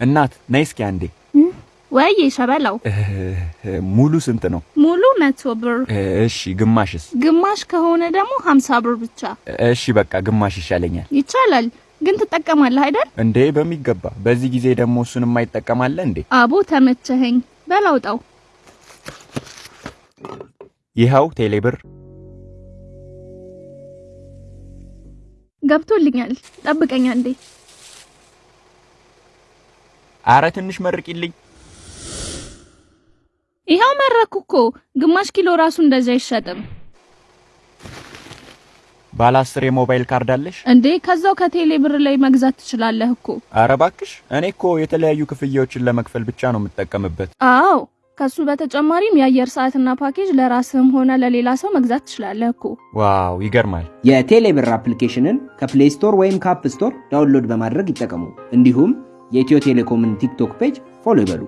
እናት ነይ እስኪ አንዴ። ወይ ሸበላው ሙሉ ስንት ነው? ሙሉ መቶ ብር፣ እሺ ግማሽስ? ግማሽ ከሆነ ደግሞ ሀምሳ ብር ብቻ እሺ በቃ ግማሽ ይሻለኛል። ይቻላል። ግን ትጠቀማለህ አይደል? እንዴ በሚገባ። በዚህ ጊዜ ደግሞ እሱን የማይጠቀማለ እንዴ? አቦ ተመቸኸኝ። በላውጣው ይኸው ቴሌብር ገብቶልኛል። ጠብቀኛ እንዴ አረ ትንሽ መርቂልኝ። ይኸው መረቁ እኮ ግማሽ ኪሎ ራሱ እንደዚህ አይሸጥም ባለ አስር የሞባይል ካርድ አለሽ እንዴ? ከዛው ከቴሌ ብር ላይ መግዛት ትችላለህ እኮ። አረ እባክሽ፣ እኔ እኮ የተለያዩ ክፍያዎችን ለመክፈል ብቻ ነው የምጠቀምበት። አዎ ከሱ በተጨማሪም የአየር ሰዓትና ፓኬጅ ለራስህም ሆነ ለሌላ ሰው መግዛት ትችላለህ እኮ። wow ይገርማል። የቴሌብር application ን ከ Play Store ወይም ከ App Store download በማድረግ ይጠቀሙ። እንዲሁም የኢትዮ ቴሌኮምን ቲክቶክ page follow ይበሉ።